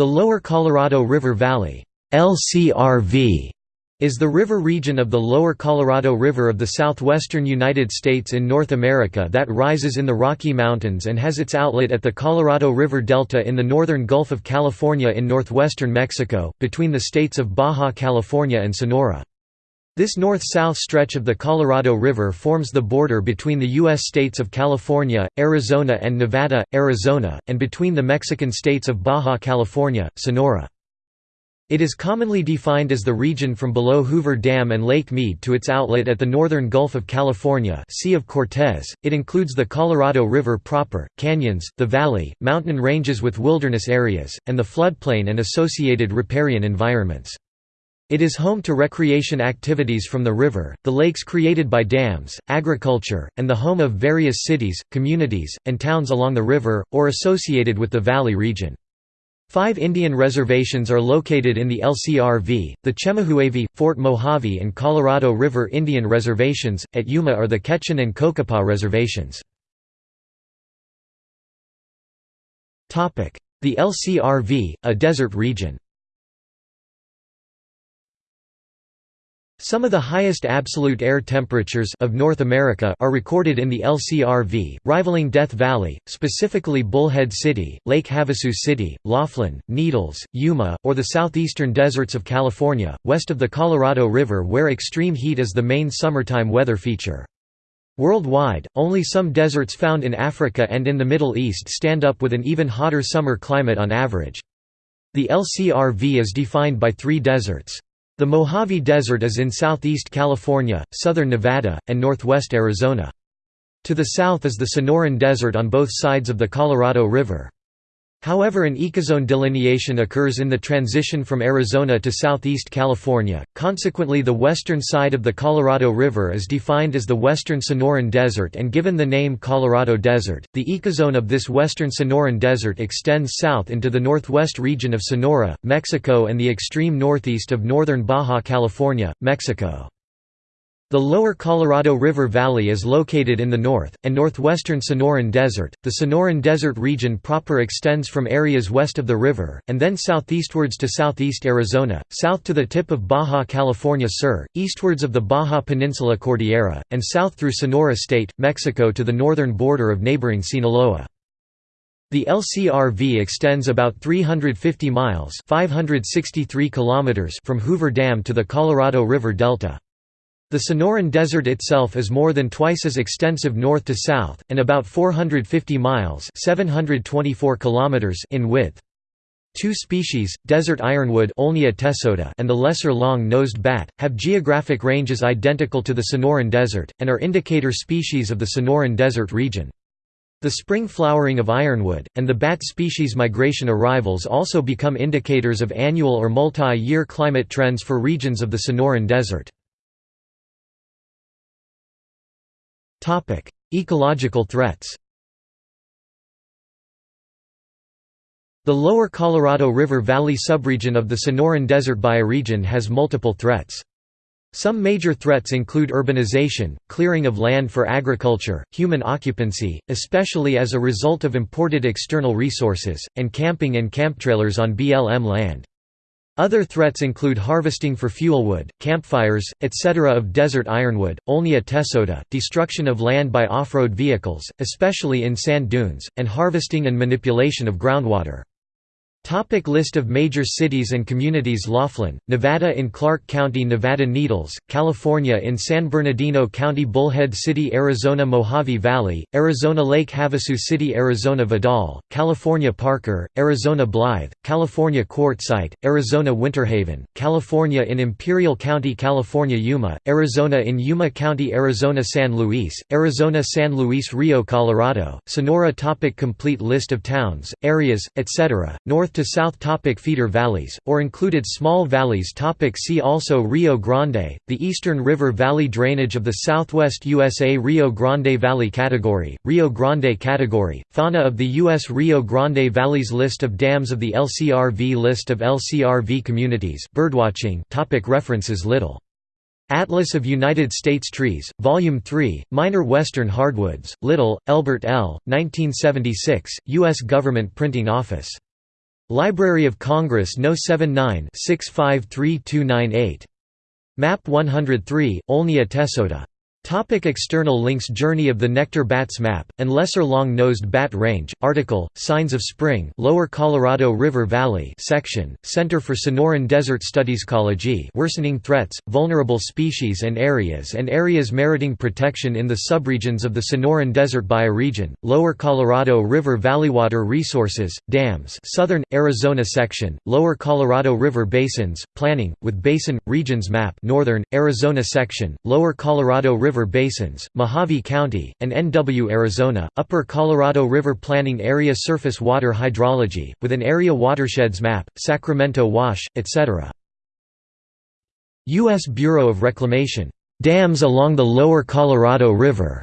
The Lower Colorado River Valley LCRV is the river region of the lower Colorado River of the southwestern United States in North America that rises in the Rocky Mountains and has its outlet at the Colorado River Delta in the northern Gulf of California in northwestern Mexico, between the states of Baja California and Sonora. This north-south stretch of the Colorado River forms the border between the U.S. states of California, Arizona and Nevada, Arizona, and between the Mexican states of Baja California, Sonora. It is commonly defined as the region from below Hoover Dam and Lake Mead to its outlet at the northern Gulf of California Sea of Cortez. It includes the Colorado River proper, canyons, the valley, mountain ranges with wilderness areas, and the floodplain and associated riparian environments. It is home to recreation activities from the river, the lakes created by dams, agriculture, and the home of various cities, communities, and towns along the river, or associated with the valley region. Five Indian reservations are located in the LCRV, the Chemehuevi, Fort Mojave and Colorado River Indian Reservations, at Yuma are the Quechan and Cocopah reservations. The LCRV, a desert region Some of the highest absolute air temperatures of North America are recorded in the LCRV, rivaling Death Valley, specifically Bullhead City, Lake Havasu City, Laughlin, Needles, Yuma, or the southeastern deserts of California, west of the Colorado River where extreme heat is the main summertime weather feature. Worldwide, only some deserts found in Africa and in the Middle East stand up with an even hotter summer climate on average. The LCRV is defined by three deserts. The Mojave Desert is in southeast California, southern Nevada, and northwest Arizona. To the south is the Sonoran Desert on both sides of the Colorado River. However an ecozone delineation occurs in the transition from Arizona to southeast California, consequently the western side of the Colorado River is defined as the western Sonoran Desert and given the name Colorado Desert. The ecozone of this western Sonoran Desert extends south into the northwest region of Sonora, Mexico and the extreme northeast of northern Baja California, Mexico. The lower Colorado River Valley is located in the north, and northwestern Sonoran Desert. The Sonoran Desert region proper extends from areas west of the river, and then southeastwards to southeast Arizona, south to the tip of Baja California Sur, eastwards of the Baja Peninsula Cordillera, and south through Sonora State, Mexico to the northern border of neighboring Sinaloa. The LCRV extends about 350 miles 563 kilometers from Hoover Dam to the Colorado River Delta. The Sonoran Desert itself is more than twice as extensive north to south, and about 450 miles 724 kilometers in width. Two species, desert ironwood and the lesser long-nosed bat, have geographic ranges identical to the Sonoran Desert, and are indicator species of the Sonoran Desert region. The spring flowering of ironwood, and the bat species migration arrivals also become indicators of annual or multi-year climate trends for regions of the Sonoran Desert. Topic: Ecological threats. The lower Colorado River Valley subregion of the Sonoran Desert bioregion has multiple threats. Some major threats include urbanization, clearing of land for agriculture, human occupancy, especially as a result of imported external resources, and camping and camptrailers on BLM land. Other threats include harvesting for fuelwood, campfires, etc. of desert ironwood, Olneya tesota, destruction of land by off-road vehicles, especially in sand dunes, and harvesting and manipulation of groundwater. Topic list of major cities and communities Laughlin, Nevada in Clark County Nevada Needles, California in San Bernardino County Bullhead City Arizona Mojave Valley, Arizona Lake Havasu City Arizona Vidal, California Parker, Arizona Blythe, California Quartzsite, Arizona Winterhaven, California in Imperial County California Yuma, Arizona in Yuma County Arizona San Luis, Arizona San Luis Rio Colorado, Sonora topic Complete list of towns, areas, etc., North north to south topic feeder valleys, or included small valleys topic See also Rio Grande, the Eastern River Valley drainage of the southwest USA Rio Grande Valley category, Rio Grande category, fauna of the U.S. Rio Grande Valleys List of dams of the LCRV List of LCRV communities birdwatching topic References Little Atlas of United States Trees, Volume 3, Minor Western Hardwoods, Little, Elbert L., 1976, U.S. Government Printing Office. Library of Congress No. 79-653298. Map 103, Olneya Tesota. Topic external links Journey of the Nectar Bats Map, and Lesser Long-Nosed Bat Range, article, Signs of Spring Lower Colorado River Valley section, Center for Sonoran Desert Studies Ecology Worsening Threats, Vulnerable Species and Areas and Areas Meriting Protection in the Subregions of the Sonoran Desert Bioregion, Lower Colorado River Valley Water Resources, Dams Southern, Arizona section, Lower Colorado River Basins, Planning, with Basin, Regions Map Northern, Arizona section, Lower Colorado River River Basins, Mohave County, and NW Arizona, Upper Colorado River Planning Area Surface Water Hydrology, with an area watersheds map, Sacramento Wash, etc. U.S. Bureau of Reclamation. Dams along the lower Colorado River.